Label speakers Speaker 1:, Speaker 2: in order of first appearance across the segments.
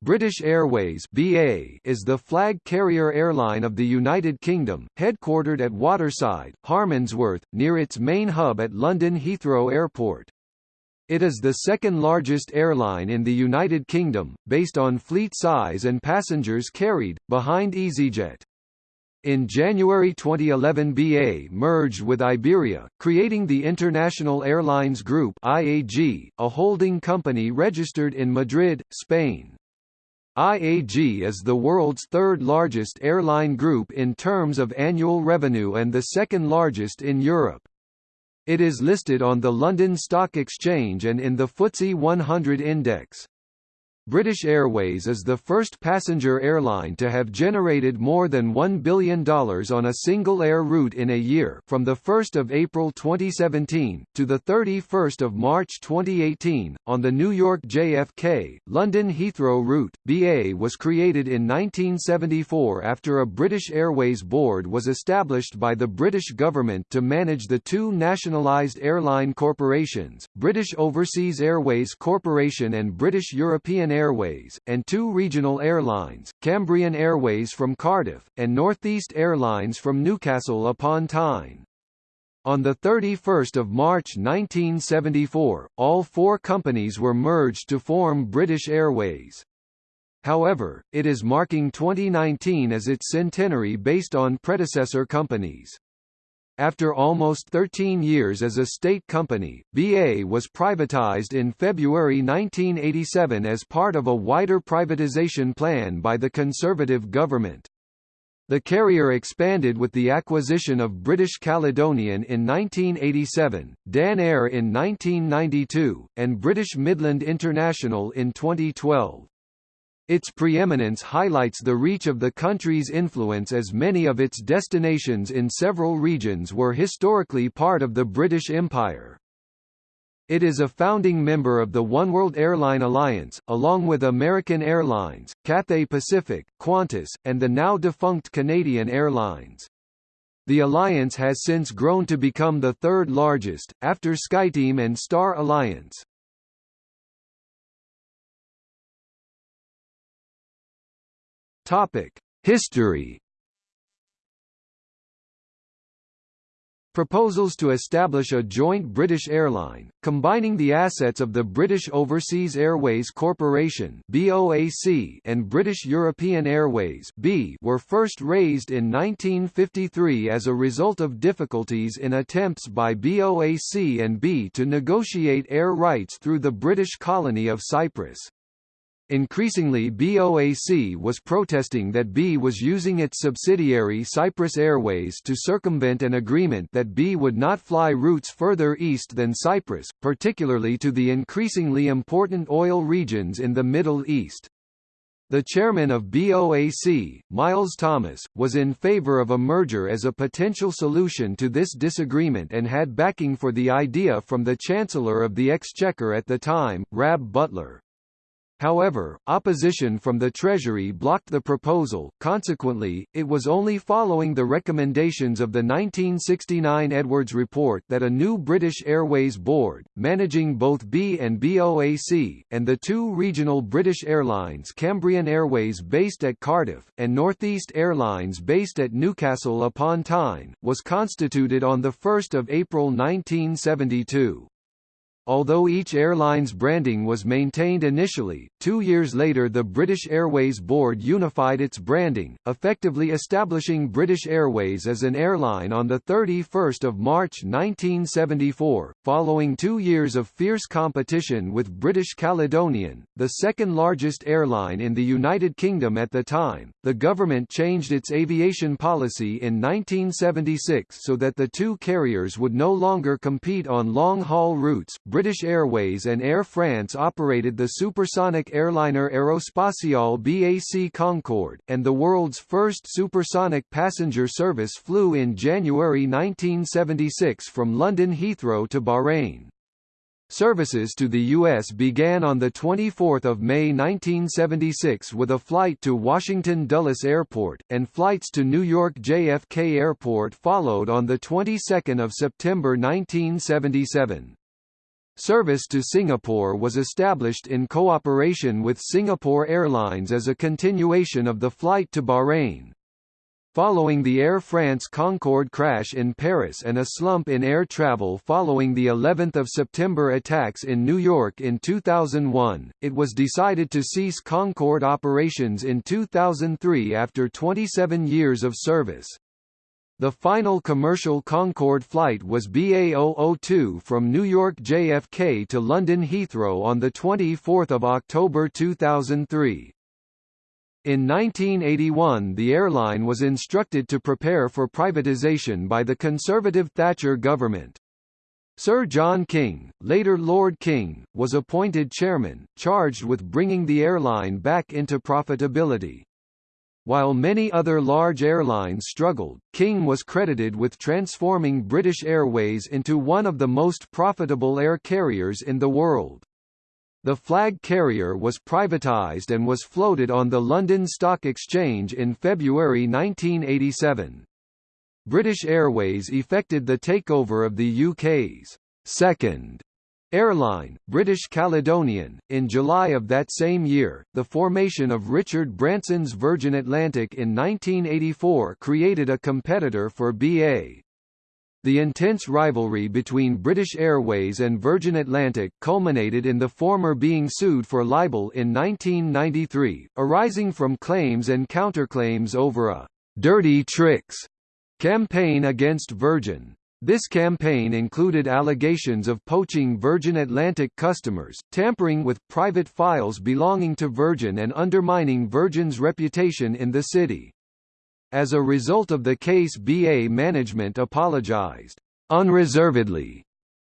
Speaker 1: British Airways BA is the flag carrier airline of the United Kingdom, headquartered at Waterside, Harmondsworth, near its main hub at London Heathrow Airport. It is the second largest airline in the United Kingdom, based on fleet size and passengers carried, behind EasyJet. In January 2011 BA merged with Iberia, creating the International Airlines Group IAG, a holding company registered in Madrid, Spain. IAG is the world's third largest airline group in terms of annual revenue and the second largest in Europe. It is listed on the London Stock Exchange and in the FTSE 100 index. British Airways is the first passenger airline to have generated more than $1 billion on a single air route in a year from the 1 April 2017, to the 31 March 2018, on the New York JFK, London Heathrow route. BA was created in 1974 after a British Airways board was established by the British government to manage the two nationalised airline corporations, British Overseas Airways Corporation and British European Airways, and two regional airlines, Cambrian Airways from Cardiff, and Northeast Airlines from Newcastle upon Tyne. On 31 March 1974, all four companies were merged to form British Airways. However, it is marking 2019 as its centenary based on predecessor companies. After almost 13 years as a state company, BA was privatized in February 1987 as part of a wider privatization plan by the Conservative government. The carrier expanded with the acquisition of British Caledonian in 1987, Dan Air in 1992, and British Midland International in 2012. Its preeminence highlights the reach of the country's influence as many of its destinations in several regions were historically part of the British Empire. It is a founding member of the Oneworld Airline Alliance, along with American Airlines, Cathay Pacific, Qantas, and the now-defunct Canadian Airlines. The alliance has since grown to become the third largest, after SkyTeam and Star Alliance. Topic: History. Proposals to establish a joint British airline, combining the assets of the British Overseas Airways Corporation (BOAC) and British European Airways were first raised in 1953 as a result of difficulties in attempts by BOAC and BEA to negotiate air rights through the British colony of Cyprus. Increasingly BOAC was protesting that BEA was using its subsidiary Cyprus Airways to circumvent an agreement that BEA would not fly routes further east than Cyprus, particularly to the increasingly important oil regions in the Middle East. The chairman of BOAC, Miles Thomas, was in favor of a merger as a potential solution to this disagreement and had backing for the idea from the Chancellor of the Exchequer at the time, Rab Butler. However, opposition from the Treasury blocked the proposal, consequently, it was only following the recommendations of the 1969 Edwards Report that a new British Airways Board, managing both BEA and BOAC, and the two regional British airlines Cambrian Airways based at Cardiff, and Northeast Airlines based at Newcastle upon Tyne, was constituted on 1 April 1972. Although each airline's branding was maintained initially, two years later the British Airways Board unified its branding, effectively establishing British Airways as an airline on 31 March 1974. Following two years of fierce competition with British Caledonian, the second largest airline in the United Kingdom at the time, the government changed its aviation policy in 1976 so that the two carriers would no longer compete on long-haul routes. British Airways and Air France operated the supersonic airliner Aerospatiale BAC Concorde, and the world's first supersonic passenger service flew in January 1976 from London Heathrow to Bahrain. Services to the U.S. began on 24 May 1976 with a flight to Washington Dulles Airport, and flights to New York JFK Airport followed on the 22nd of September 1977. Service to Singapore was established in cooperation with Singapore Airlines as a continuation of the flight to Bahrain. Following the Air France Concorde crash in Paris and a slump in air travel following the 11th of September attacks in New York in 2001, it was decided to cease Concorde operations in 2003 after 27 years of service. The final commercial Concorde flight was BA002 from New York JFK to London Heathrow on 24 October 2003. In 1981 the airline was instructed to prepare for privatisation by the Conservative Thatcher government. Sir John King, later Lord King, was appointed chairman, charged with bringing the airline back into profitability. While many other large airlines struggled, King was credited with transforming British Airways into one of the most profitable air carriers in the world. The flag carrier was privatised and was floated on the London Stock Exchange in February 1987. British Airways effected the takeover of the UK's second Airline, British Caledonian, in July of that same year, the formation of Richard Branson's Virgin Atlantic in 1984 created a competitor for BA. The intense rivalry between British Airways and Virgin Atlantic culminated in the former being sued for libel in 1993, arising from claims and counterclaims over a «dirty tricks» campaign against Virgin. This campaign included allegations of poaching Virgin Atlantic customers, tampering with private files belonging to Virgin and undermining Virgin's reputation in the city. As a result of the case BA management apologized unreservedly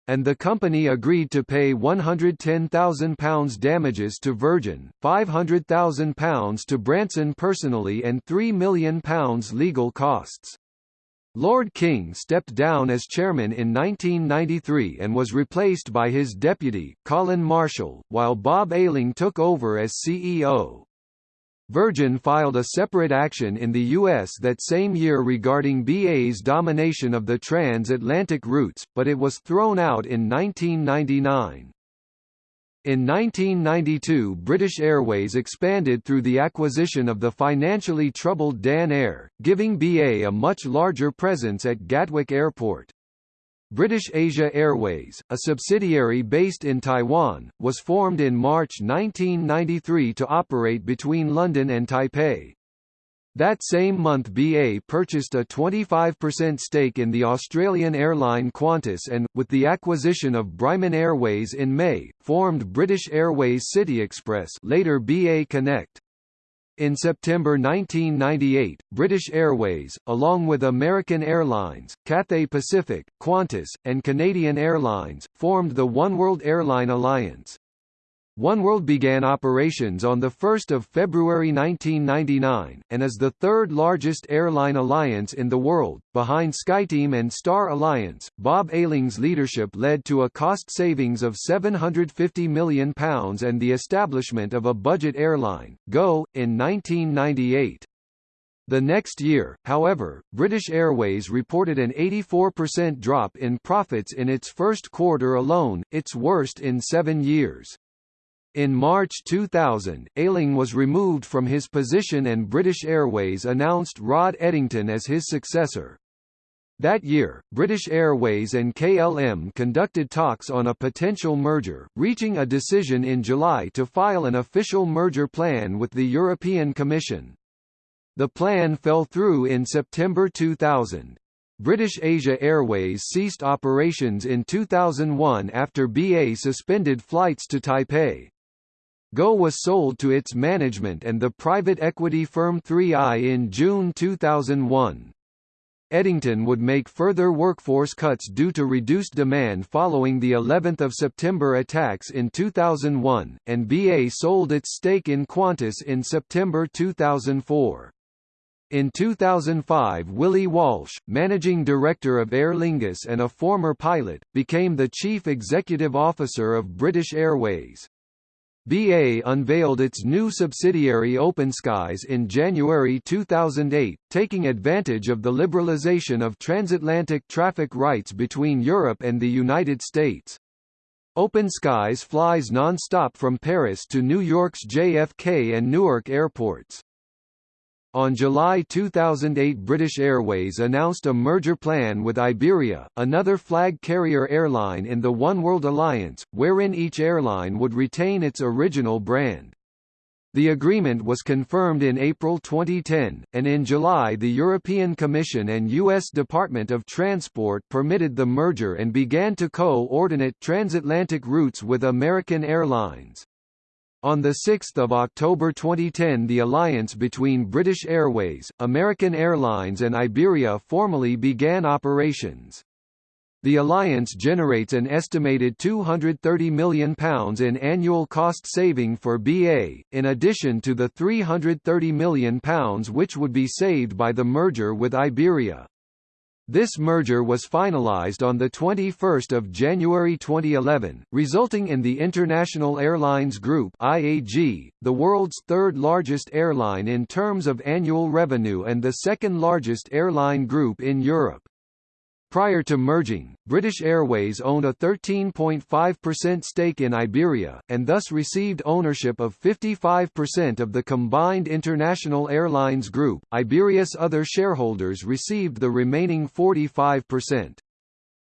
Speaker 1: and the company agreed to pay £110,000 damages to Virgin, £500,000 to Branson personally and £3 million legal costs. Lord King stepped down as chairman in 1993 and was replaced by his deputy, Colin Marshall, while Bob Ayling took over as CEO. Virgin filed a separate action in the U.S. that same year regarding BA's domination of the transatlantic routes, but it was thrown out in 1999. In 1992 British Airways expanded through the acquisition of the financially troubled Dan Air, giving BA a much larger presence at Gatwick Airport. British Asia Airways, a subsidiary based in Taiwan, was formed in March 1993 to operate between London and Taipei. That same month BA purchased a 25% stake in the Australian airline Qantas and, with the acquisition of Brymon Airways in May, formed British Airways City Express later BA Connect. In September 1998, British Airways, along with American Airlines, Cathay Pacific, Qantas, and Canadian Airlines, formed the Oneworld Airline Alliance. Oneworld began operations on 1 February 1999, and is the third largest airline alliance in the world, behind SkyTeam and Star Alliance. Bob Ayling's leadership led to a cost savings of £750 million and the establishment of a budget airline, GO, in 1998. The next year, however, British Airways reported an 84% drop in profits in its first quarter alone, its worst in seven years. In March 2000, Ayling was removed from his position and British Airways announced Rod Eddington as his successor. That year, British Airways and KLM conducted talks on a potential merger, reaching a decision in July to file an official merger plan with the European Commission. The plan fell through in September 2000. British Asia Airways ceased operations in 2001 after BA suspended flights to Taipei. Go was sold to its management and the private equity firm 3i in June 2001. Eddington would make further workforce cuts due to reduced demand following the 11th of September attacks in 2001, and BA sold its stake in Qantas in September 2004. In 2005 Willie Walsh, managing director of Aer Lingus and a former pilot, became the chief executive officer of British Airways. BA unveiled its new subsidiary OpenSkies in January 2008, taking advantage of the liberalization of transatlantic traffic rights between Europe and the United States. Open Skies flies non-stop from Paris to New York's JFK and Newark airports. On July 2008 British Airways announced a merger plan with Iberia, another flag carrier airline in the One World Alliance, wherein each airline would retain its original brand. The agreement was confirmed in April 2010, and in July the European Commission and U.S. Department of Transport permitted the merger and began to co-ordinate transatlantic routes with American Airlines. On 6 October 2010 the alliance between British Airways, American Airlines and Iberia formally began operations. The alliance generates an estimated £230 million in annual cost saving for BA, in addition to the £330 million which would be saved by the merger with Iberia. This merger was finalized on 21 January 2011, resulting in the International Airlines Group IAG, the world's third largest airline in terms of annual revenue and the second largest airline group in Europe. Prior to merging, British Airways owned a 13.5% stake in Iberia, and thus received ownership of 55% of the combined International Airlines Group. Iberia's other shareholders received the remaining 45%.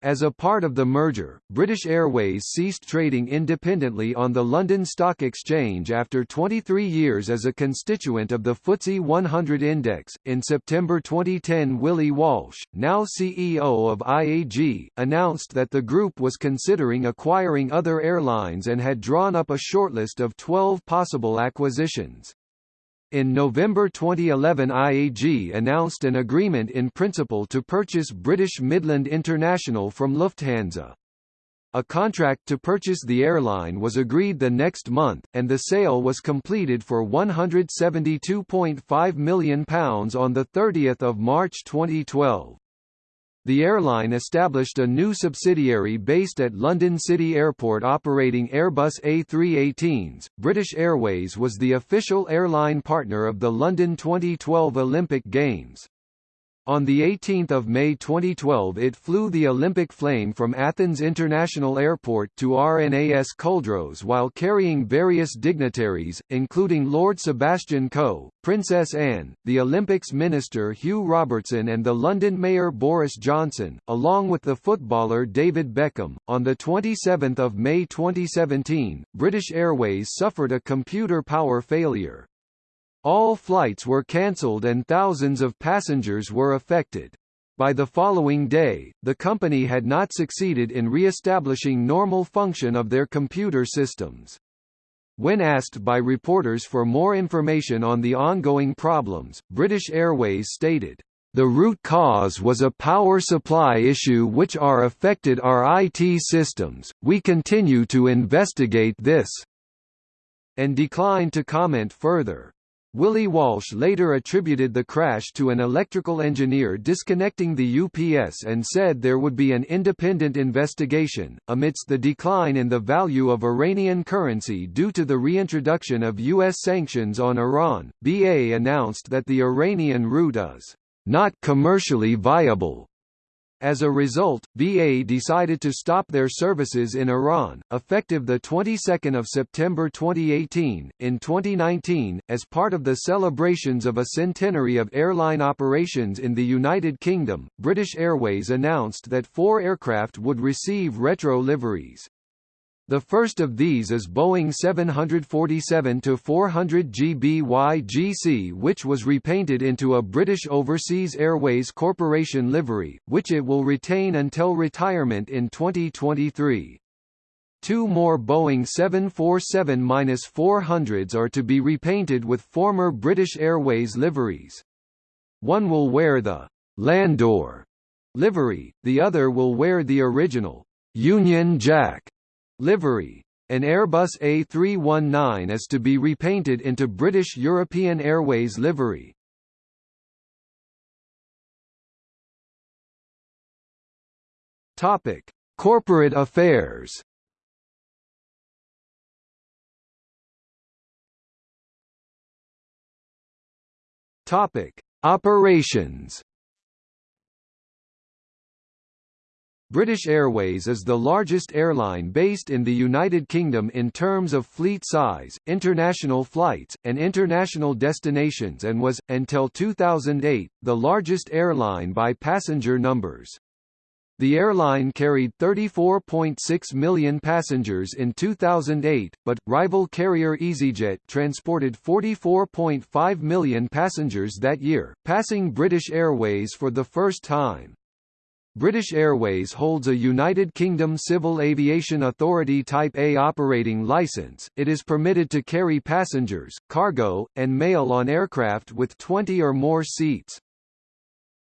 Speaker 1: As a part of the merger, British Airways ceased trading independently on the London Stock Exchange after 23 years as a constituent of the FTSE 100 index. In September 2010, Willie Walsh, now CEO of IAG, announced that the group was considering acquiring other airlines and had drawn up a shortlist of 12 possible acquisitions. In November 2011 IAG announced an agreement in principle to purchase British Midland International from Lufthansa. A contract to purchase the airline was agreed the next month, and the sale was completed for £172.5 million on 30 March 2012. The airline established a new subsidiary based at London City Airport operating Airbus A318s. British Airways was the official airline partner of the London 2012 Olympic Games. On 18 May 2012 it flew the Olympic flame from Athens International Airport to RNAS Culdrose while carrying various dignitaries, including Lord Sebastian Coe, Princess Anne, the Olympics Minister Hugh Robertson and the London Mayor Boris Johnson, along with the footballer David Beckham. On 27 May 2017, British Airways suffered a computer power failure. All flights were cancelled and thousands of passengers were affected. By the following day, the company had not succeeded in re-establishing normal function of their computer systems. When asked by reporters for more information on the ongoing problems, British Airways stated, "...the root cause was a power supply issue which are affected our IT systems, we continue to investigate this," and declined to comment further. Willie Walsh later attributed the crash to an electrical engineer disconnecting the UPS and said there would be an independent investigation. Amidst the decline in the value of Iranian currency due to the reintroduction of U.S. sanctions on Iran, BA announced that the Iranian route is not commercially viable as a result, BA decided to stop their services in Iran, effective the 22nd of September 2018. In 2019, as part of the celebrations of a centenary of airline operations in the United Kingdom, British Airways announced that four aircraft would receive retro liveries. The first of these is Boeing 747-400 GBY-GC which was repainted into a British Overseas Airways Corporation livery, which it will retain until retirement in 2023. Two more Boeing 747-400s are to be repainted with former British Airways liveries. One will wear the Landor livery, the other will wear the original Union Jack Livery. An Airbus A319 is to be repainted into British European Airways livery. Topic: Corporate affairs. Topic: Operations. British Airways is the largest airline based in the United Kingdom in terms of fleet size, international flights, and international destinations and was, until 2008, the largest airline by passenger numbers. The airline carried 34.6 million passengers in 2008, but, rival carrier EasyJet transported 44.5 million passengers that year, passing British Airways for the first time. British Airways holds a United Kingdom Civil Aviation Authority Type A operating licence. It is permitted to carry passengers, cargo, and mail on aircraft with 20 or more seats.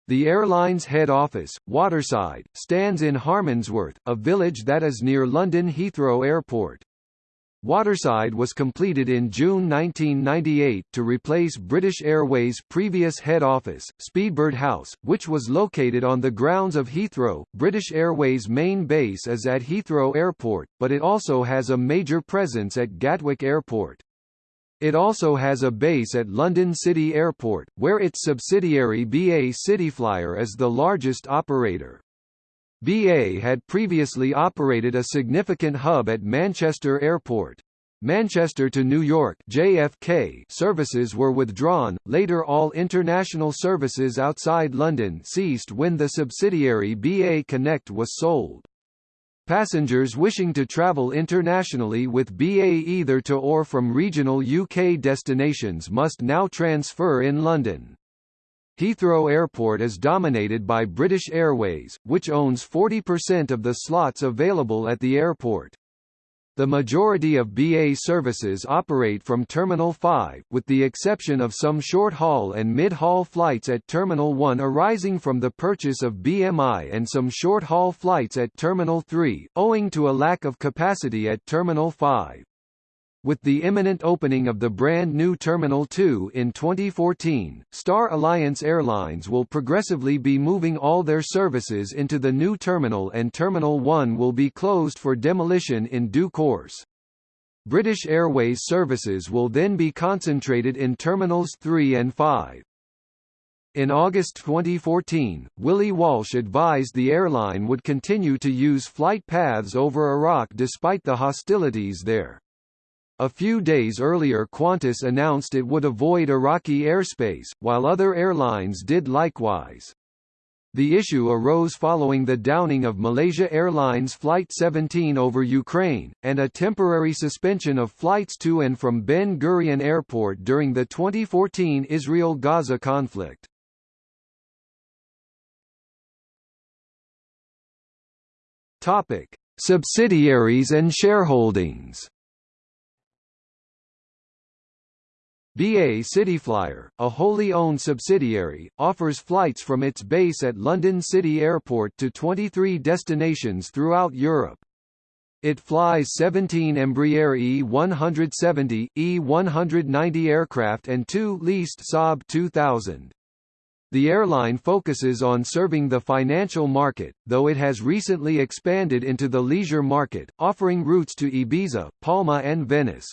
Speaker 1: The airline's head office, Waterside, stands in Harmondsworth, a village that is near London Heathrow Airport. Waterside was completed in June 1998 to replace British Airways' previous head office, Speedbird House, which was located on the grounds of Heathrow. British Airways' main base is at Heathrow Airport, but it also has a major presence at Gatwick Airport. It also has a base at London City Airport, where its subsidiary BA Cityflyer is the largest operator. BA had previously operated a significant hub at Manchester Airport. Manchester to New York JFK services were withdrawn, later all international services outside London ceased when the subsidiary BA Connect was sold. Passengers wishing to travel internationally with BA either to or from regional UK destinations must now transfer in London. Heathrow Airport is dominated by British Airways, which owns 40% of the slots available at the airport. The majority of BA services operate from Terminal 5, with the exception of some short-haul and mid-haul flights at Terminal 1 arising from the purchase of BMI and some short-haul flights at Terminal 3, owing to a lack of capacity at Terminal 5. With the imminent opening of the brand new Terminal 2 in 2014, Star Alliance Airlines will progressively be moving all their services into the new terminal and Terminal 1 will be closed for demolition in due course. British Airways services will then be concentrated in Terminals 3 and 5. In August 2014, Willie Walsh advised the airline would continue to use flight paths over Iraq despite the hostilities there. A few days earlier Qantas announced it would avoid Iraqi airspace, while other airlines did likewise. The issue arose following the downing of Malaysia Airlines Flight 17 over Ukraine, and a temporary suspension of flights to and from Ben Gurion Airport during the 2014 Israel-Gaza conflict. Topic: Subsidiaries and shareholdings. BA Cityflyer, a wholly owned subsidiary, offers flights from its base at London City Airport to 23 destinations throughout Europe. It flies 17 Embraer E170, E190 aircraft and two leased Saab 2000. The airline focuses on serving the financial market, though it has recently expanded into the leisure market, offering routes to Ibiza, Palma and Venice.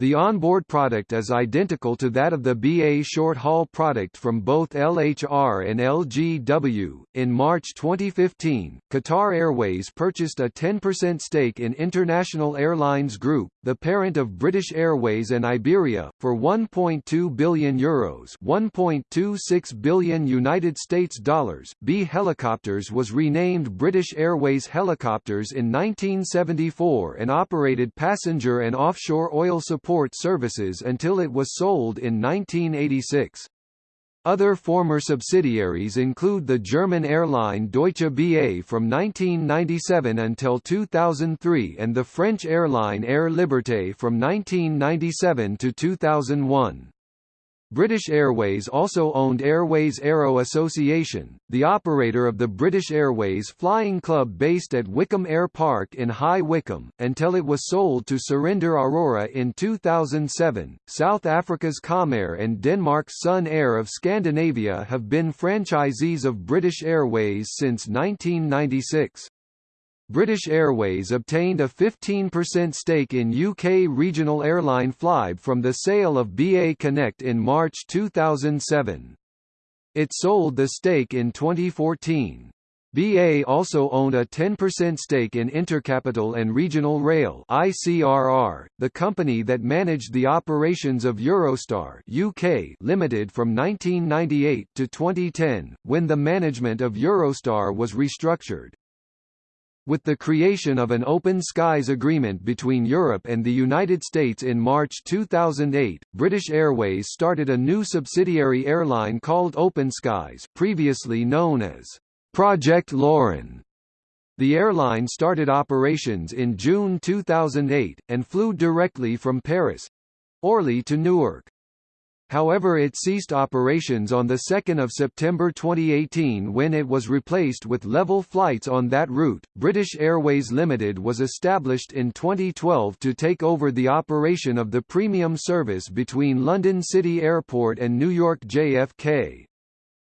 Speaker 1: The onboard product is identical to that of the BA short-haul product from both LHR and LGW. In March 2015, Qatar Airways purchased a 10% stake in International Airlines Group, the parent of British Airways and Iberia, for 1.2 billion euros, 1.26 billion United States dollars. BEA Helicopters was renamed British Airways Helicopters in 1974 and operated passenger and offshore oil support support services until it was sold in 1986. Other former subsidiaries include the German airline Deutsche BA from 1997 until 2003 and the French airline Air Liberté from 1997 to 2001. British Airways also owned Airways Aero Association, the operator of the British Airways Flying Club based at Wycombe Air Park in High Wycombe, until it was sold to Surinder Arora in 2007. South Africa's Comair and Denmark's Sun Air of Scandinavia have been franchisees of British Airways since 1996. British Airways obtained a 15% stake in UK regional airline Flybe from the sale of BA Connect in March 2007. It sold the stake in 2014. BA also owned a 10% stake in Intercapital and Regional Rail ICRR, the company that managed the operations of Eurostar UK Limited from 1998 to 2010, when the management of Eurostar was restructured. With the creation of an Open Skies Agreement between Europe and the United States in March 2008, British Airways started a new subsidiary airline called Open Skies previously known as Project Lauren. The airline started operations in June 2008, and flew directly from Paris—Orly to Newark. However it ceased operations on 2 September 2018 when it was replaced with level flights on that route. British Airways Limited was established in 2012 to take over the operation of the premium service between London City Airport and New York JFK.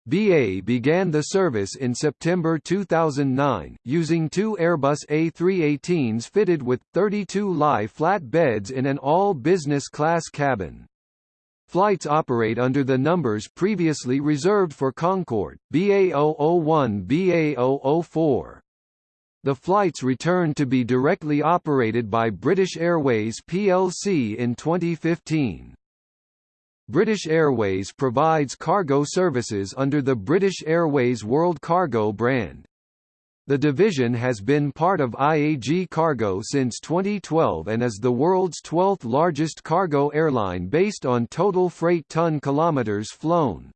Speaker 1: BA began the service in September 2009, using two Airbus A318s fitted with, 32 lie flat beds in an all-business class cabin. Flights operate under the numbers previously reserved for Concorde, BA001 BA004. The flights returned to be directly operated by British Airways plc in 2015. British Airways provides cargo services under the British Airways World Cargo brand. The division has been part of IAG Cargo since 2012 and is the world's 12th largest cargo airline based on total freight ton kilometers flown.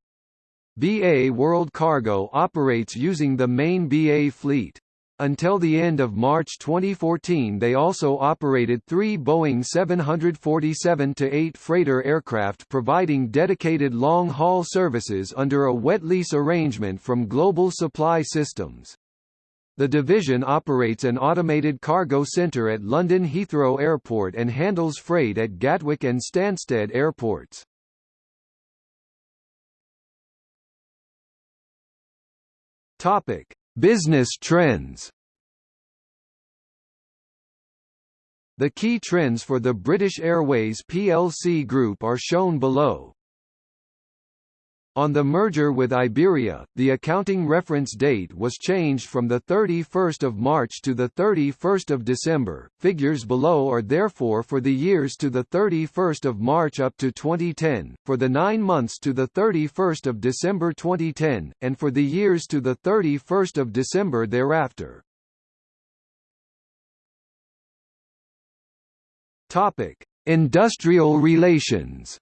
Speaker 1: BA World Cargo operates using the main BA fleet. Until the end of March 2014 they also operated three Boeing 747-8 freighter aircraft providing dedicated long-haul services under a wet lease arrangement from Global Supply Systems. The division operates an automated cargo centre at London Heathrow Airport and handles freight at Gatwick and Stansted airports. Topic: Business trends. The key trends for the British Airways plc group are shown below. On the merger with Iberia, the accounting reference date was changed from 31 March to 31 December. Figures below are therefore for the years to 31 March up to 2010, for the nine months to 31 December 2010, and for the years to 31 December thereafter. Industrial relations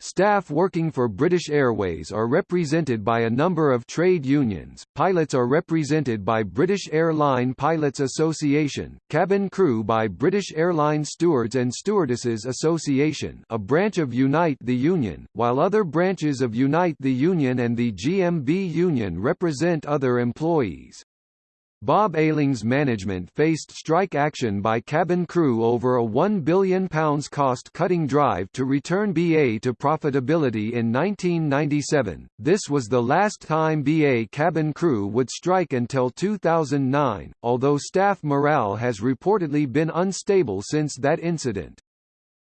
Speaker 1: Staff working for British Airways are represented by a number of trade unions, pilots are represented by British Airline Pilots Association, cabin crew by British Airline Stewards and Stewardesses Association a branch of Unite the Union, while other branches of Unite the Union and the GMB Union represent other employees. Bob Ayling's management faced strike action by cabin crew over a £1 billion cost-cutting drive to return BA to profitability in 1997. This was the last time BA cabin crew would strike until 2009, although staff morale has reportedly been unstable since that incident.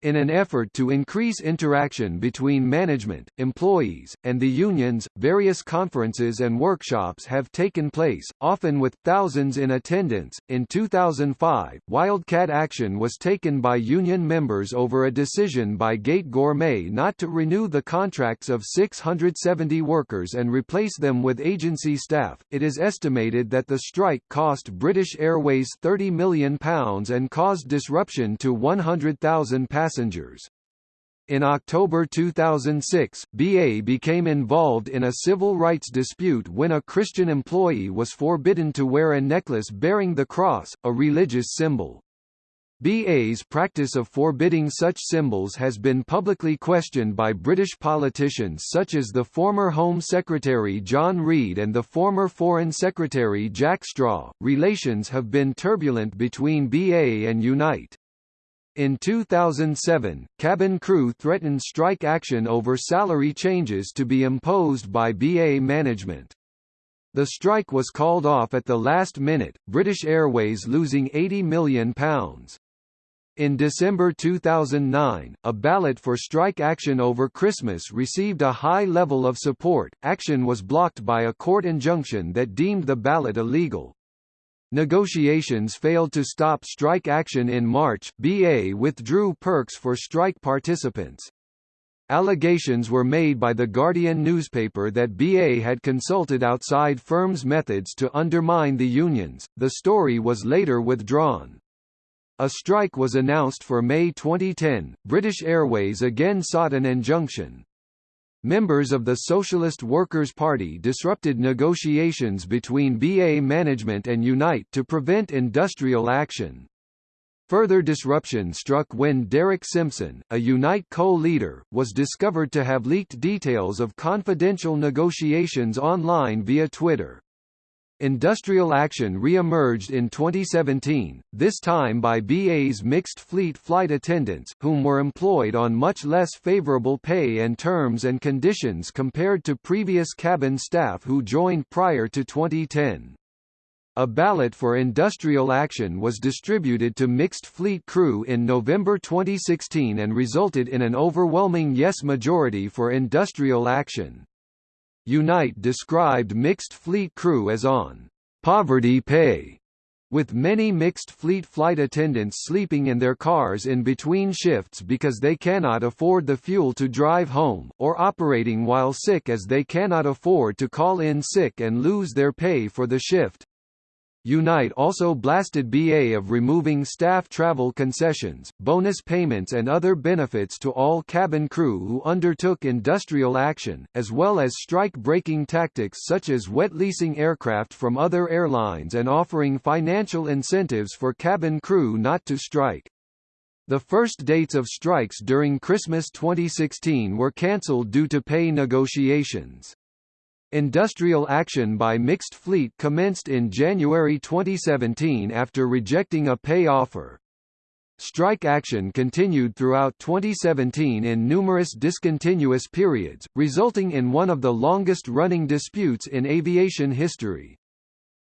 Speaker 1: In an effort to increase interaction between management, employees, and the unions, various conferences and workshops have taken place, often with thousands in attendance. In 2005, wildcat action was taken by union members over a decision by Gate Gourmet not to renew the contracts of 670 workers and replace them with agency staff. It is estimated that the strike cost British Airways £30 million and caused disruption to 100,000 passengers passengers. In October 2006, BA became involved in a civil rights dispute when a Christian employee was forbidden to wear a necklace bearing the cross, a religious symbol. BA's practice of forbidding such symbols has been publicly questioned by British politicians such as the former Home Secretary John Reid and the former Foreign Secretary Jack Straw. Relations have been turbulent between BA and Unite. In 2007, cabin crew threatened strike action over salary changes to be imposed by BA management. The strike was called off at the last minute, British Airways losing £80 million. In December 2009, a ballot for strike action over Christmas received a high level of support. Action was blocked by a court injunction that deemed the ballot illegal. Negotiations failed to stop strike action in March. BA withdrew perks for strike participants. Allegations were made by the Guardian newspaper that BA had consulted outside firms' methods to undermine the unions. The story was later withdrawn. A strike was announced for May 2010. British Airways again sought an injunction. Members of the Socialist Workers' Party disrupted negotiations between BA management and Unite to prevent industrial action. Further disruption struck when Derek Simpson, a Unite co-leader, was discovered to have leaked details of confidential negotiations online via Twitter. Industrial action re-emerged in 2017, this time by BA's mixed fleet flight attendants, whom were employed on much less favorable pay and terms and conditions compared to previous cabin staff who joined prior to 2010. A ballot for industrial action was distributed to mixed fleet crew in November 2016 and resulted in an overwhelming yes majority for industrial action. Unite described mixed fleet crew as on poverty pay, with many mixed fleet flight attendants sleeping in their cars in between shifts because they cannot afford the fuel to drive home, or operating while sick as they cannot afford to call in sick and lose their pay for the shift. Unite also blasted BA of removing staff travel concessions, bonus payments and other benefits to all cabin crew who undertook industrial action, as well as strike-breaking tactics such as wet leasing aircraft from other airlines and offering financial incentives for cabin crew not to strike. The first dates of strikes during Christmas 2016 were cancelled due to pay negotiations. Industrial action by Mixed Fleet commenced in January 2017 after rejecting a pay offer. Strike action continued throughout 2017 in numerous discontinuous periods, resulting in one of the longest-running disputes in aviation history.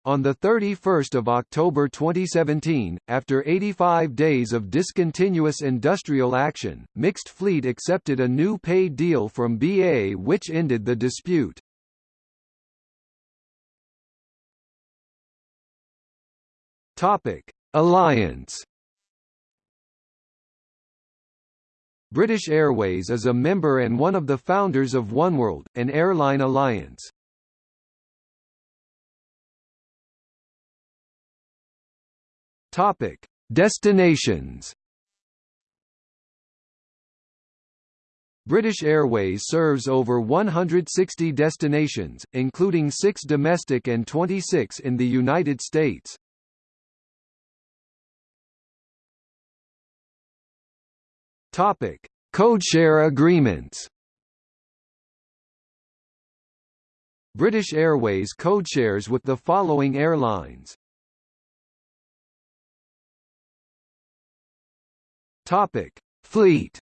Speaker 1: On 31 October 2017, after 85 days of discontinuous industrial action, Mixed Fleet accepted a new pay deal from BA which ended the dispute. Topic: Alliance. British Airways is a member and one of the founders of Oneworld, an airline alliance. Topic: Destinations. British Airways serves over 160 destinations, including 6 domestic and 26 in the United States. Topic: Codeshare agreements. British Airways codeshares with the following airlines. Topic: Fleet.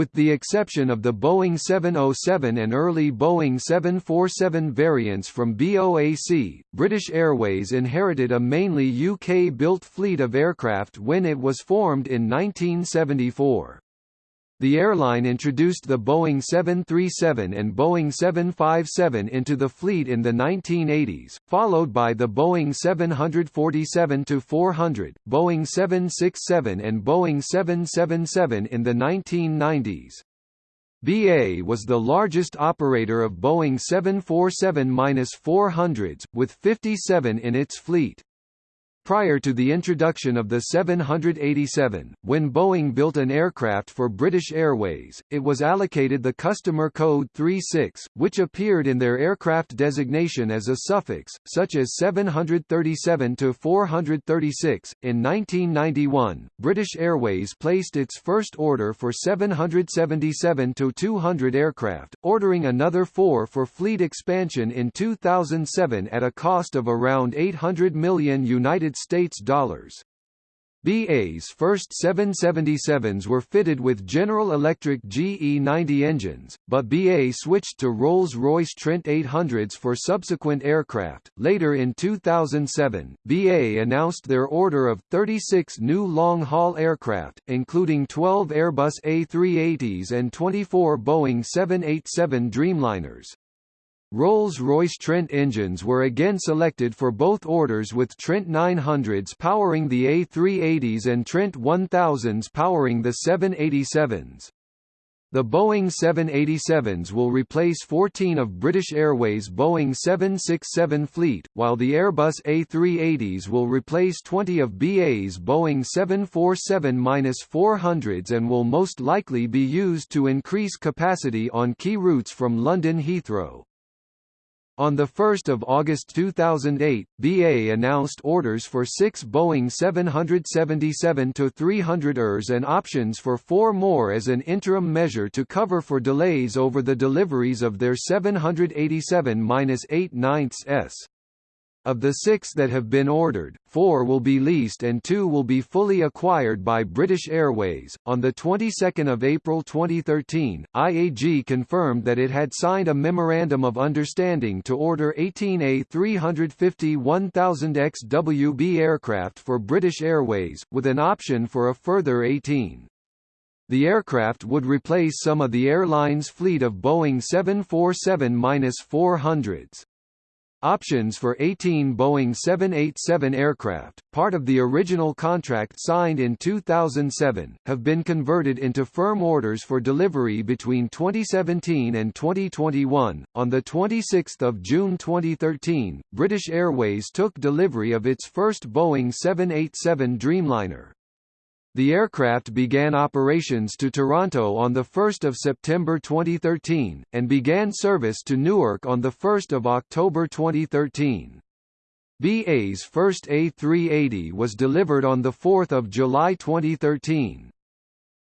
Speaker 1: With the exception of the Boeing 707 and early Boeing 747 variants from BOAC, British Airways inherited a mainly UK-built fleet of aircraft when it was formed in 1974. The airline introduced the Boeing 737 and Boeing 757 into the fleet in the 1980s, followed by the Boeing 747-400, Boeing 767 and Boeing 777 in the 1990s. BA was the largest operator of Boeing 747-400s, with 57 in its fleet. Prior to the introduction of the 787, when Boeing built an aircraft for British Airways, it was allocated the customer code 36, which appeared in their aircraft designation as a suffix, such as 737 to 436. In 1991, British Airways placed its first order for 777 to 200 aircraft, ordering another four for fleet expansion in 2007 at a cost of around 800 million United States dollars. BA's first 777s were fitted with General Electric GE90 engines, but BA switched to Rolls-Royce Trent 800s for subsequent aircraft. Later in 2007, BA announced their order of 36 new long-haul aircraft, including 12 Airbus A380s and 24 Boeing 787 Dreamliners. Rolls-Royce Trent engines were again selected for both orders with Trent 900s powering the A380s and Trent 1000s powering the 787s. The Boeing 787s will replace 14 of British Airways' Boeing 767 fleet, while the Airbus A380s will replace 20 of BA's Boeing 747-400s and will most likely be used to increase capacity on key routes from London Heathrow. On 1 August 2008, BA announced orders for six Boeing 777-300ERs and options for four more as an interim measure to cover for delays over the deliveries of their 787-8 s. Of the six that have been ordered, four will be leased and two will be fully acquired by British Airways. On the 22nd of April 2013, IAG confirmed that it had signed a memorandum of understanding to order 18 A350 1000 XWB aircraft for British Airways, with an option for a further 18. The aircraft would replace some of the airline's fleet of Boeing 747-400s. Options for 18 Boeing 787 aircraft, part of the original contract signed in 2007, have been converted into firm orders for delivery between 2017 and 2021. On the 26th of June 2013, British Airways took delivery of its first Boeing 787 Dreamliner. The aircraft began operations to Toronto on 1 September 2013, and began service to Newark on 1 October 2013. BA's first A380 was delivered on 4 July 2013.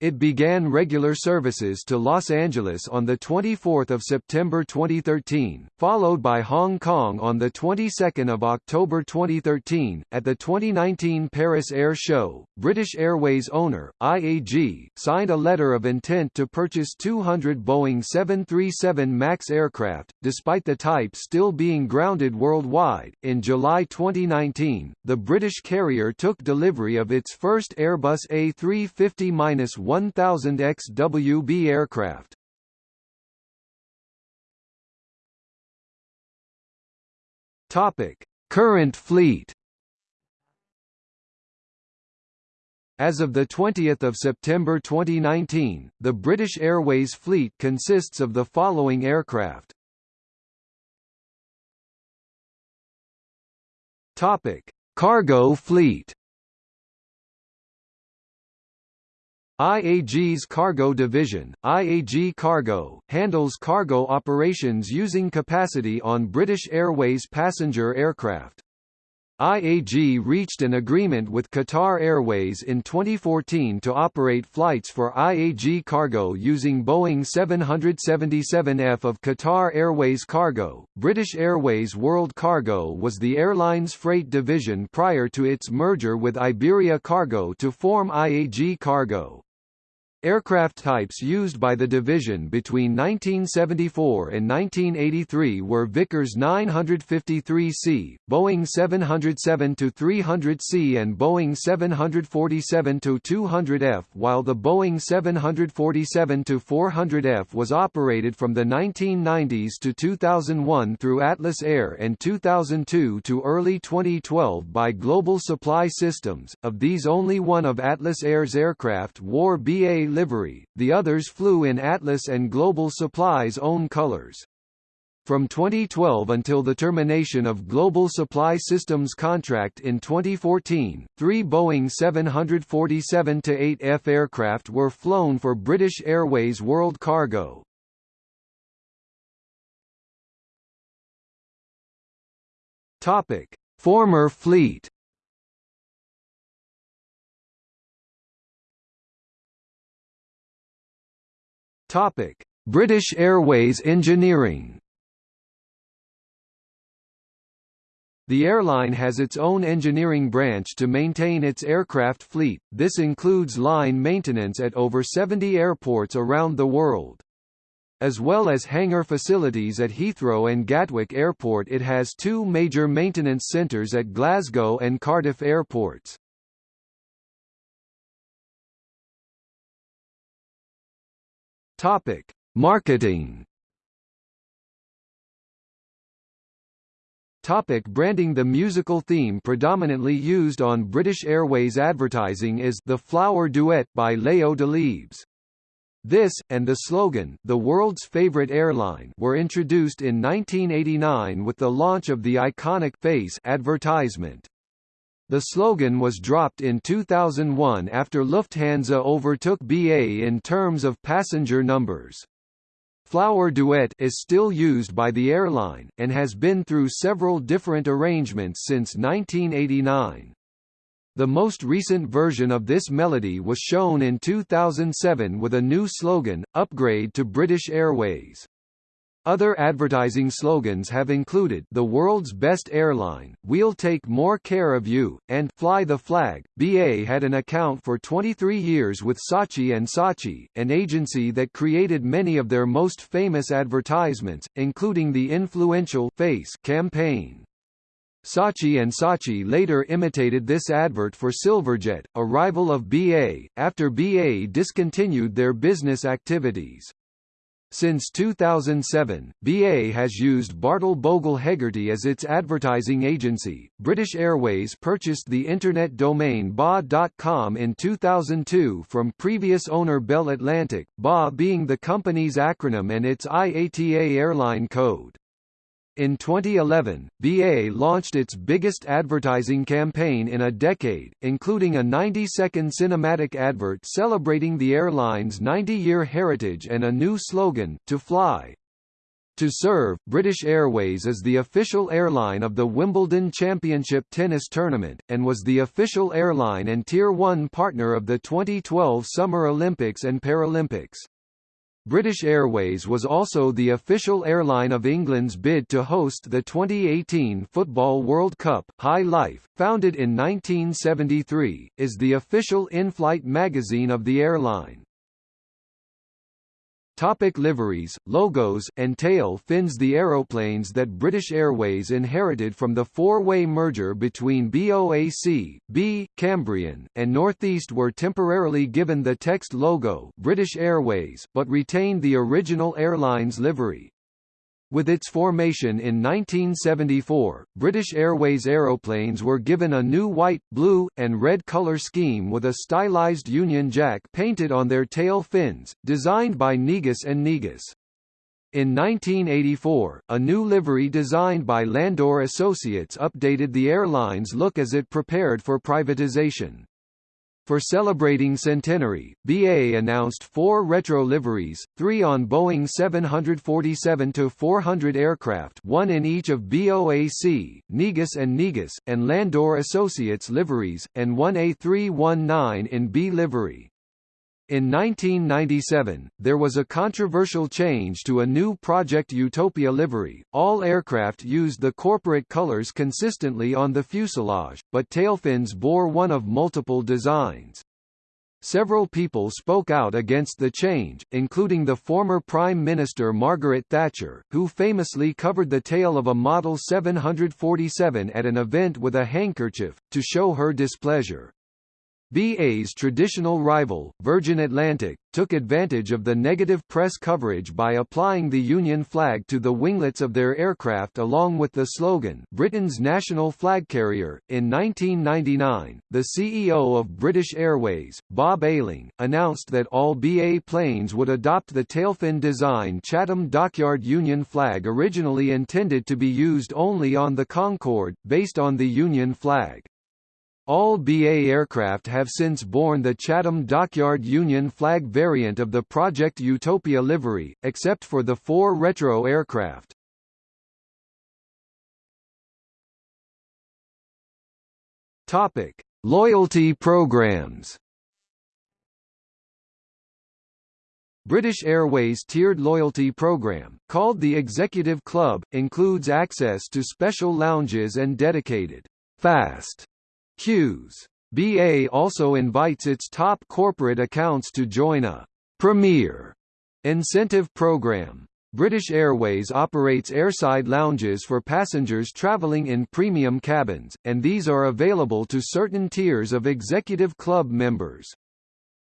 Speaker 1: It began regular services to Los Angeles on 24 September 2013, followed by Hong Kong on the 22nd of October 2013. At the 2019 Paris Air Show, British Airways owner, IAG, signed a letter of intent to purchase 200 Boeing 737 MAX aircraft, despite the type still being grounded worldwide. In July 2019, the British carrier took delivery of its first Airbus A350-1 1000 XWB aircraft. Topic: Current fleet. As of 20 September 2019, the British Airways fleet consists of the following aircraft. Topic: Cargo fleet. IAG's cargo division, IAG Cargo, handles cargo operations using capacity on British Airways passenger aircraft. IAG reached an agreement with Qatar Airways in 2014 to operate flights for IAG Cargo using Boeing 777F of Qatar Airways Cargo. British Airways World Cargo was the airline's freight division prior to its merger with Iberia Cargo to form IAG Cargo. Aircraft types used by the division between 1974 and 1983 were Vickers 953C, Boeing 707-300C and Boeing 747-200F while the Boeing 747-400F was operated from the 1990s to 2001 through Atlas Air and 2002 to early 2012 by Global Supply Systems. Of these only one of Atlas Air's aircraft wore BA livery, the others flew in Atlas and Global Supply's own colors. From 2012 until the termination of Global Supply Systems contract in 2014, three Boeing 747-8F aircraft were flown for British Airways World Cargo. Topic: Former fleet. Topic: British Airways Engineering. The airline has its own engineering branch to maintain its aircraft fleet, this includes line maintenance at over 70 airports around the world. As well as hangar facilities at Heathrow and Gatwick Airport it has two major maintenance centres at Glasgow and Cardiff airports. Topic: Marketing. Topic branding The musical theme predominantly used on British Airways advertising is The Flower Duet by Leo Delibes. This, and the slogan, the world's favorite airline, were introduced in 1989 with the launch of the iconic Face advertisement. The slogan was dropped in 2001 after Lufthansa overtook BA in terms of passenger numbers. Flower Duet is still used by the airline, and has been through several different arrangements since 1989. The most recent version of this melody was shown in 2007 with a new slogan, Upgrade to British Airways. Other advertising slogans have included The World's Best Airline, We'll Take More Care of You, and Fly the Flag. BA had an account for 23 years with Saatchi Saatchi, an agency that created many of their most famous advertisements, including the influential Face campaign. Saatchi and Saatchi later imitated this advert for Silverjet, a rival of BA, after BA discontinued their business activities. Since 2007, BA has used Bartle Bogle Hegarty as its advertising agency. British Airways purchased the internet domain ba.com in 2002 from previous owner Bell Atlantic, BA being the company's acronym and its IATA airline code. In 2011, BA launched its biggest advertising campaign in a decade, including a 90-second cinematic advert celebrating the airline's 90-year heritage and a new slogan, To Fly. To serve, British Airways is the official airline of the Wimbledon Championship Tennis Tournament, and was the official airline and Tier 1 partner of the 2012 Summer Olympics and Paralympics. British Airways was also the official airline of England's bid to host the 2018 Football World Cup. High Life, founded in 1973, is the official in-flight magazine of the airline. Topic liveries, logos, and tail fins The aeroplanes that British Airways inherited from the four-way merger between BOAC, BEA, Cambrian, and Northeast were temporarily given the text logo British Airways, but retained the original airline's livery. With its formation in 1974, British Airways aeroplanes were given a new white, blue, and red colour scheme with a stylized Union Jack painted on their tail fins, designed by Negus and Negus. In 1984, a new livery designed by Landor Associates updated the airline's look as it prepared for privatization. For celebrating centenary, BA announced four retro liveries, three on Boeing 747-400 aircraft one in each of BOAC, Negus and Negus, and Landor Associates liveries, and one A319 in BEA livery. In 1997, there was a controversial change to a new Project Utopia livery. All aircraft used the corporate colors consistently on the fuselage, but tailfins bore one of multiple designs. Several people spoke out against the change, including the former Prime Minister Margaret Thatcher, who famously covered the tail of a Model 747 at an event with a handkerchief, to show her displeasure. BA's traditional rival, Virgin Atlantic, took advantage of the negative press coverage by applying the Union flag to the winglets of their aircraft along with the slogan, Britain's national flag carrier. In 1999, the CEO of British Airways, Bob Ayling, announced that all BA planes would adopt the tailfin design Chatham Dockyard Union flag originally intended to be used only on the Concorde, based on the Union flag. All BA aircraft have since borne the Chatham Dockyard Union flag variant of the Project Utopia livery, except for the four retro aircraft. Topic: Loyalty programs. British Airways tiered loyalty program, called the Executive Club, includes access to special lounges and dedicated fast queues. BA also invites its top corporate accounts to join a Premier incentive program. British Airways operates airside lounges for passengers travelling in premium cabins, and these are available to certain tiers of Executive Club members.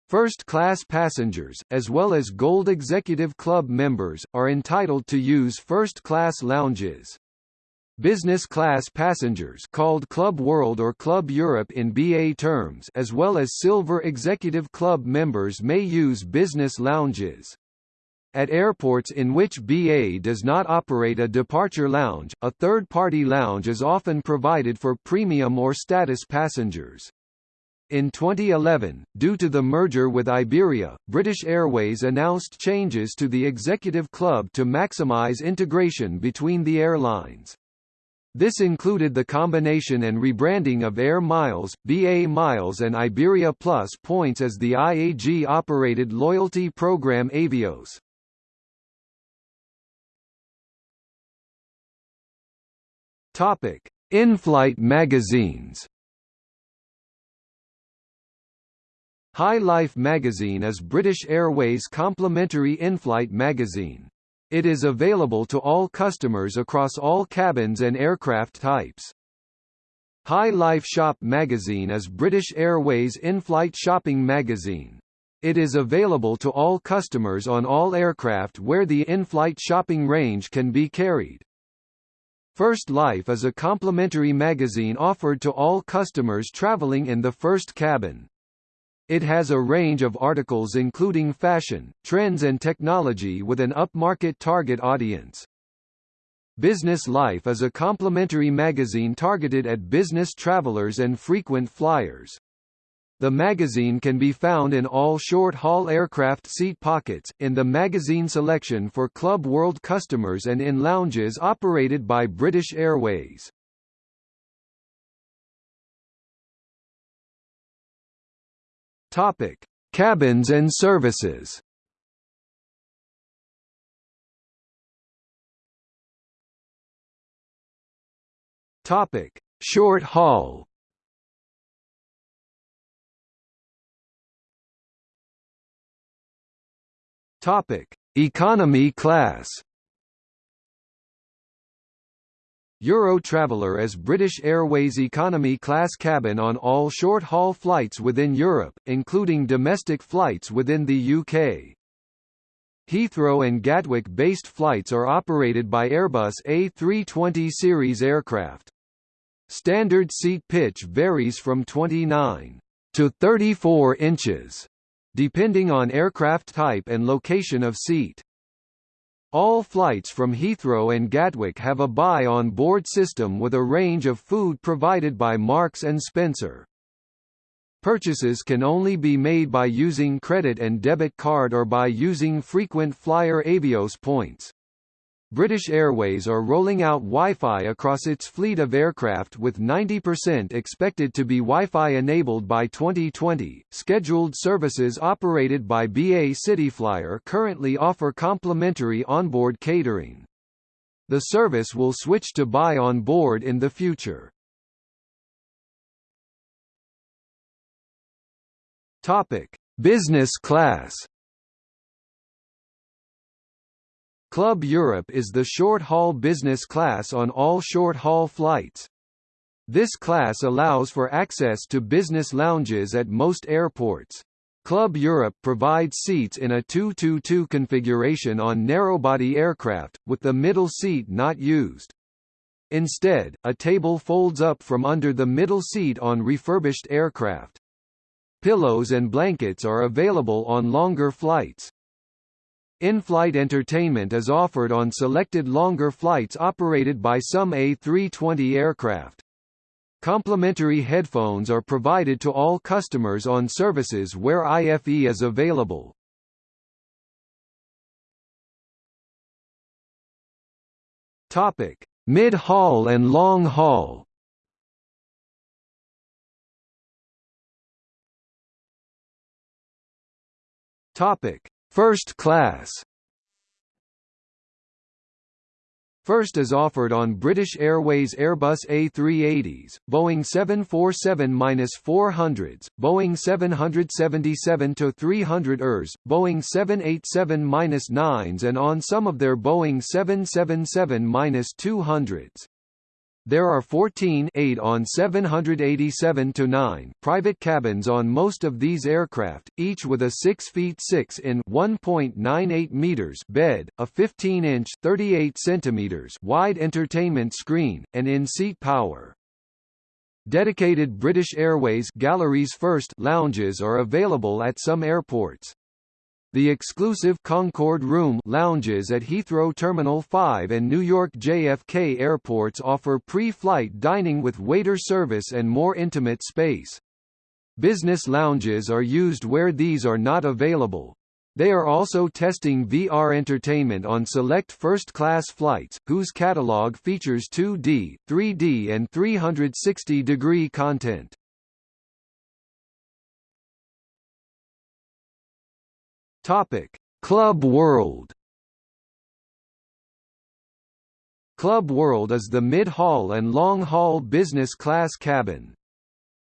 Speaker 1: First-class passengers, as well as Gold Executive Club members, are entitled to use first-class lounges. Business class passengers called Club World or Club Europe in BA terms as well as Silver Executive Club members may use business lounges. At airports in which BA does not operate a departure lounge, a third-party lounge is often provided for premium or status passengers. In 2011, due to the merger with Iberia, British Airways announced changes to the executive club to maximize integration between the airlines. This included the combination and rebranding of Air Miles, BA Miles and Iberia Plus points as the IAG-operated loyalty program Avios. Topic: In-flight magazines. High Life magazine is British Airways' complimentary in-flight magazine. It is available to all customers across all cabins and aircraft types. High Life Shop magazine is British Airways' in-flight shopping magazine. It is available to all customers on all aircraft where the in-flight shopping range can be carried. First Life is a complimentary magazine offered to all customers traveling in the first cabin. It has a range of articles including fashion, trends and technology with an upmarket target audience. Business Life is a complimentary magazine targeted at business travelers and frequent flyers. The magazine can be found in all short-haul aircraft seat pockets, in the magazine selection for Club World customers and in lounges operated by British Airways. Topic: Cabins and services. Topic: Short haul. Topic: Economy class. Euro is British Airways economy class cabin on all short-haul flights within Europe, including domestic flights within the UK. Heathrow and Gatwick-based flights are operated by Airbus A320 series aircraft. Standard seat pitch varies from 29 to 34 inches, depending on aircraft type and location of seat. All flights from Heathrow and Gatwick have a buy-on-board system with a range of food provided by Marks & Spencer. Purchases can only be made by using credit and debit card or by using frequent flyer Avios points. British Airways are rolling out Wi-Fi across its fleet of aircraft with 90% expected to be Wi-Fi enabled by 2020. Scheduled services operated by BA Cityflyer currently offer complimentary onboard catering. The service will switch to buy on board in the future. Topic: Business class. Club Europe is the short-haul business class on all short-haul flights. This class allows for access to business lounges at most airports. Club Europe provides seats in a 2-2-2 configuration on narrowbody aircraft, with the middle seat not used. Instead, a table folds up from under the middle seat on refurbished aircraft. Pillows and blankets are available on longer flights. In-flight entertainment is offered on selected longer flights operated by some A320 aircraft. Complimentary headphones are provided to all customers on services where IFE is available. Topic: Mid-haul and long haul. Topic: First class First is offered on British Airways Airbus A380s, Boeing 747-400s, Boeing 777-300 ERs, Boeing 787-9s and on some of their Boeing 777-200s. There are 14 8 on 787-9 private cabins on most of these aircraft, each with a 6 feet 6 in 1.98 meters bed, a 15-inch 38 centimeters wide entertainment screen, and in-seat power. Dedicated British Airways Galleries First lounges are available at some airports. The exclusive Concorde Room lounges at Heathrow Terminal 5 and New York JFK airports offer pre-flight dining with waiter service and more intimate space. Business lounges are used where these are not available. They are also testing VR entertainment on select first-class flights, whose catalog features 2D, 3D and 360-degree content. Topic: Club World. Club World is the mid-haul and long-haul business class cabin.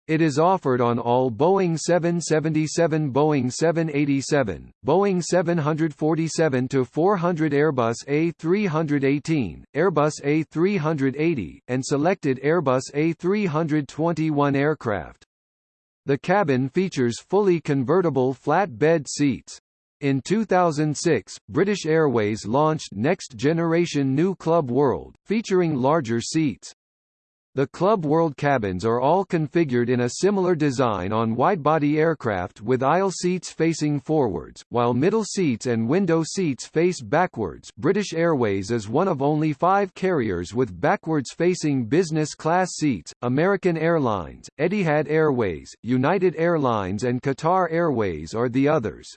Speaker 1: It is offered on all Boeing 777 Boeing 787, Boeing 747 to 400 Airbus A318, Airbus A380, and selected Airbus A321 aircraft. The cabin features fully convertible flat bed seats. In 2006, British Airways launched Next Generation New Club World, featuring larger seats. The Club World cabins are all configured in a similar design on widebody aircraft with aisle seats facing forwards, while middle seats and window seats face backwards British Airways is one of only five carriers with backwards-facing business class seats, American Airlines, Etihad Airways, United Airlines and Qatar Airways are the others.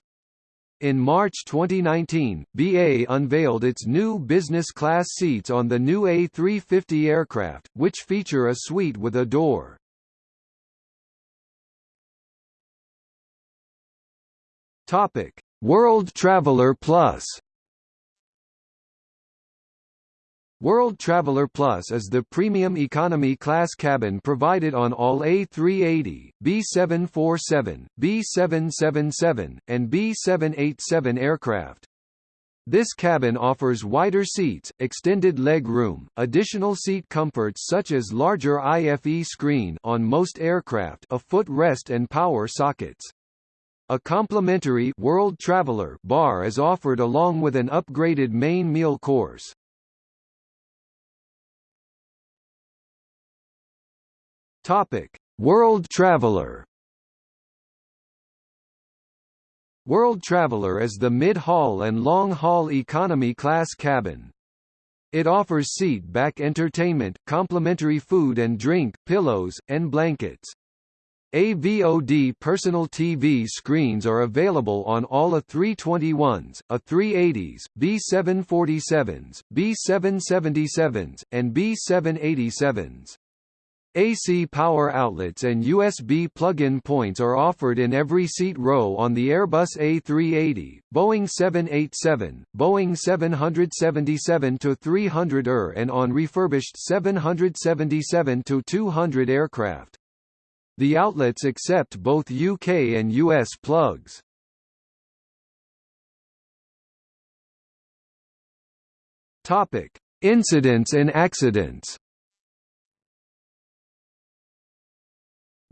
Speaker 1: In March 2019, BA unveiled its new business class seats on the new A350 aircraft, which feature a suite with a door. Topic: World Traveller Plus World Traveller Plus is the premium economy class cabin provided on all A380, B747, B777, and B787 aircraft. This cabin offers wider seats, extended leg room, additional seat comforts such as larger IFE screen on most aircraft, a foot rest and power sockets. A complimentary World Traveller bar is offered along with an upgraded main meal course. Topic: World Traveller. World Traveller is the mid-haul and long-haul economy class cabin. It offers seat-back entertainment, complimentary food and drink, pillows, and blankets. AVOD personal TV screens are available on all A321s, A380s, B747s, B777s, and B787s. AC power outlets and USB plug-in points are offered in every seat row on the Airbus A380, Boeing 787, Boeing 777-300ER and on refurbished 777-200 aircraft. The outlets accept both UK and US plugs. Topic: Incidents and accidents.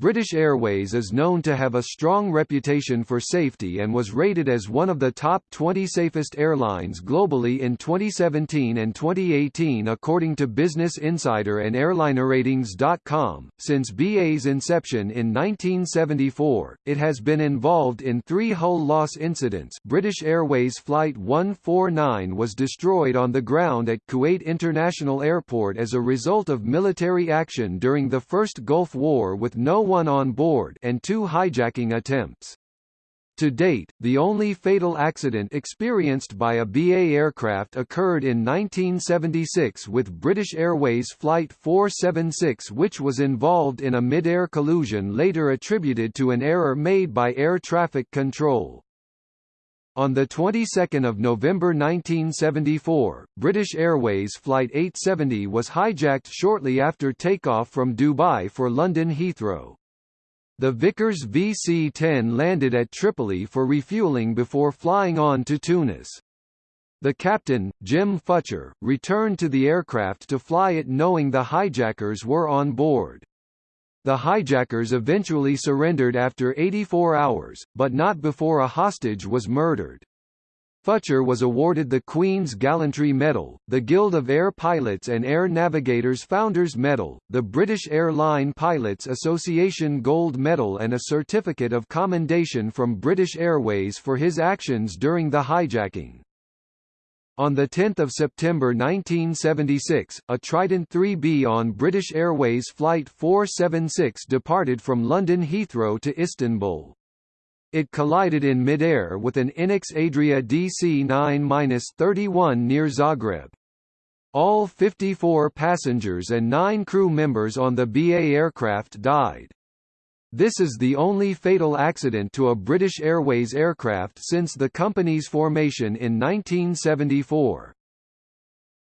Speaker 1: British Airways is known to have a strong reputation for safety and was rated as one of the top 20 safest airlines globally in 2017 and 2018 according to Business Insider and AirlinerRatings.com. Since BA's inception in 1974, it has been involved in three hull loss incidents British Airways Flight 149 was destroyed on the ground at Kuwait International Airport as a result of military action during the First Gulf War with no one on board and two hijacking attempts. To date, the only fatal accident experienced by a BA aircraft occurred in 1976 with British Airways Flight 476 which was involved in a mid-air collision later attributed to an error made by air traffic control. On the 22nd of November 1974, British Airways Flight 870 was hijacked shortly after takeoff from Dubai for London Heathrow. The Vickers VC-10 landed at Tripoli for refueling before flying on to Tunis. The captain, Jim Futcher, returned to the aircraft to fly it knowing the hijackers were on board. The hijackers eventually surrendered after 84 hours, but not before a hostage was murdered. Futcher was awarded the Queen's Gallantry Medal, the Guild of Air Pilots and Air Navigators Founders Medal, the British Airline Pilots Association Gold Medal and a Certificate of Commendation from British Airways for his actions during the hijacking. On 10 September 1976, a Trident 3B on British Airways Flight 476 departed from London Heathrow to Istanbul. It collided in mid-air with an Inex Adria DC-9-31 near Zagreb. All 54 passengers and 9 crew members on the BA aircraft died. This is the only fatal accident to a British Airways aircraft since the company's formation in 1974.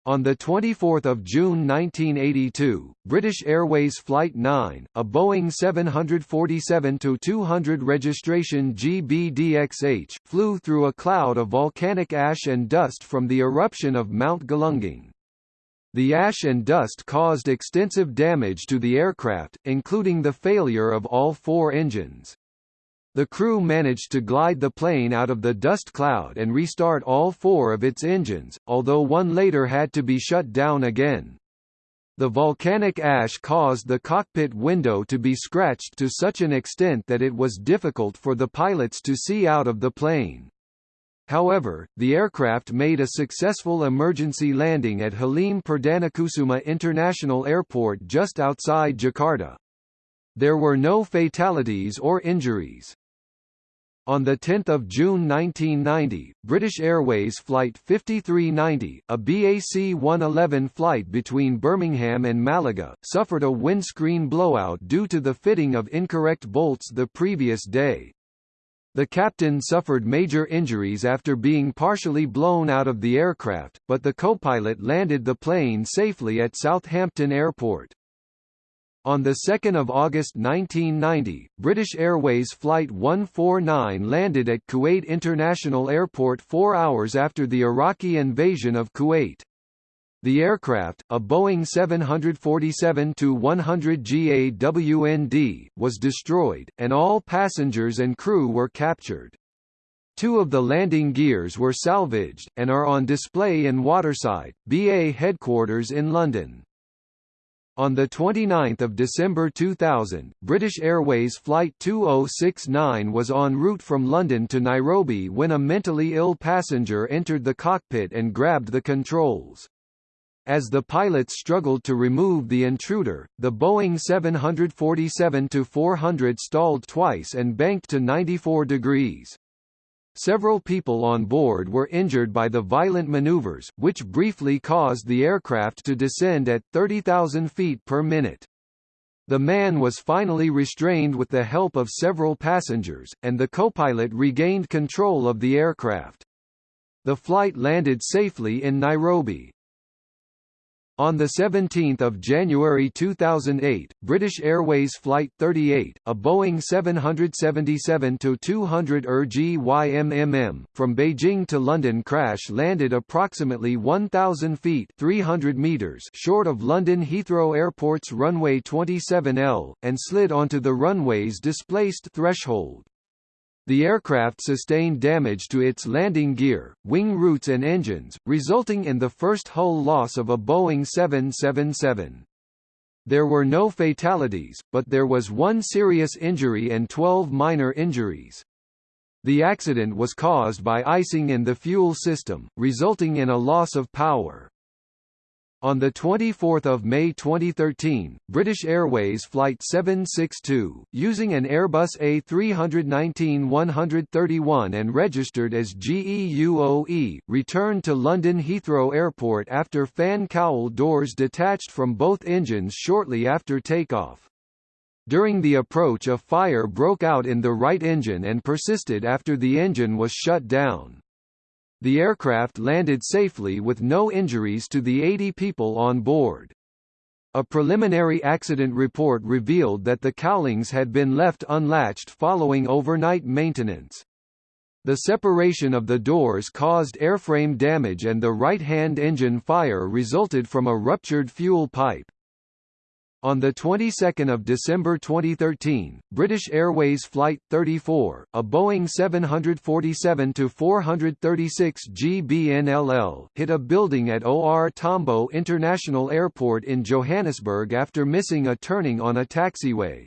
Speaker 1: On 24 June 1982, British Airways Flight 9, a Boeing 747-200 registration GBDXH, flew through a cloud of volcanic ash and dust from the eruption of Mount Galunggung. The ash and dust caused extensive damage to the aircraft, including the failure of all four engines. The crew managed to glide the plane out of the dust cloud and restart all four of its engines, although one later had to be shut down again. The volcanic ash caused the cockpit window to be scratched to such an extent that it was difficult for the pilots to see out of the plane. However, the aircraft made a successful emergency landing at Halim Perdanakusuma International Airport just outside Jakarta. There were no fatalities or injuries. On 10 June 1990, British Airways Flight 5390, a BAC 111 flight between Birmingham and Malaga, suffered a windscreen blowout due to the fitting of incorrect bolts the previous day. The captain suffered major injuries after being partially blown out of the aircraft, but the co-pilot landed the plane safely at Southampton Airport. On 2 August 1990, British Airways Flight 149 landed at Kuwait International Airport four hours after the Iraqi invasion of Kuwait. The aircraft, a Boeing 747-100 GAWND, was destroyed, and all passengers and crew were captured. Two of the landing gears were salvaged, and are on display in Waterside, BA headquarters in London. On 29 December 2000, British Airways Flight 2069 was en route from London to Nairobi when a mentally ill passenger entered the cockpit and grabbed the controls. As the pilots struggled to remove the intruder, the Boeing 747-400 stalled twice and banked to 94 degrees. Several people on board were injured by the violent maneuvers, which briefly caused the aircraft to descend at 30,000 feet per minute. The man was finally restrained with the help of several passengers, and the co-pilot regained control of the aircraft. The flight landed safely in Nairobi. On 17 January 2008, British Airways Flight 38, a Boeing 777-200 ER GYMMM, from Beijing to London crash-landed approximately 1,000 feet 300 meters short of London Heathrow Airport's runway 27L, and slid onto the runway's displaced threshold. The aircraft sustained damage to its landing gear, wing roots and engines, resulting in the first hull loss of a Boeing 777. There were no fatalities, but there was one serious injury and 12 minor injuries. The accident was caused by icing in the fuel system, resulting in a loss of power. On 24 May 2013, British Airways Flight 762, using an Airbus A319-131 and registered as GEUOE, returned to London Heathrow Airport after fan cowl doors detached from both engines shortly after takeoff. During the approach a fire broke out in the right engine and persisted after the engine was shut down. The aircraft landed safely with no injuries to the 80 people on board. A preliminary accident report revealed that the cowlings had been left unlatched following overnight maintenance. The separation of the doors caused airframe damage and the right-hand engine fire resulted from a ruptured fuel pipe. On the 22nd of December 2013, British Airways Flight 34, a Boeing 747-436 GBNLL, hit a building at OR Tambo International Airport in Johannesburg after missing a turning on a taxiway.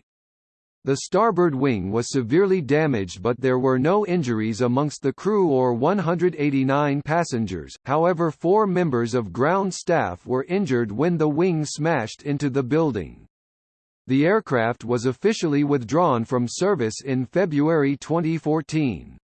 Speaker 1: The starboard wing was severely damaged but there were no injuries amongst the crew or 189 passengers, however four members of ground staff were injured when the wing smashed into the building. The aircraft was officially withdrawn from service in February 2014.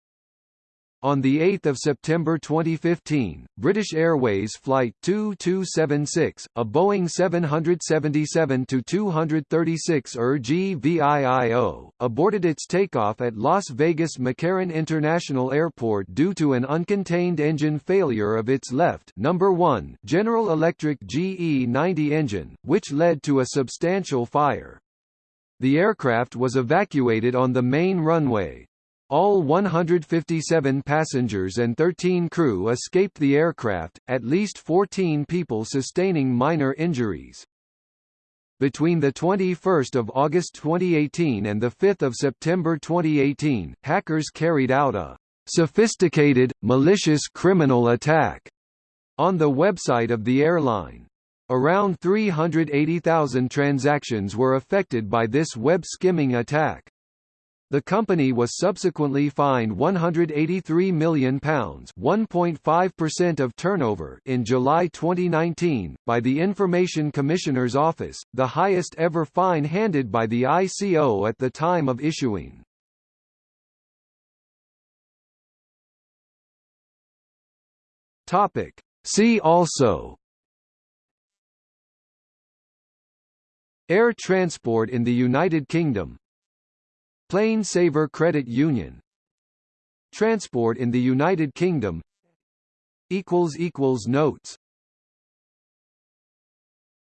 Speaker 1: On 8 September 2015, British Airways Flight 2276, a Boeing 777-236 ER GVIIO, aborted its takeoff at Las Vegas McCarran International Airport due to an uncontained engine failure of its left number 1 General Electric GE90 engine, which led to a substantial fire. The aircraft was evacuated on the main runway, all 157 passengers and 13 crew escaped the aircraft, at least 14 people sustaining minor injuries. Between 21 August 2018 and 5 September 2018, hackers carried out a sophisticated, malicious criminal attack on the website of the airline. Around 380,000 transactions were affected by this web skimming attack. The company was subsequently fined £183 million (1.5% of turnover) in July 2019 by the Information Commissioner's Office, the highest ever fine handed by the ICO at the time of issuing. Topic. See also Air transport in the United Kingdom Plane Saver Credit Union. Transport in the United Kingdom. Notes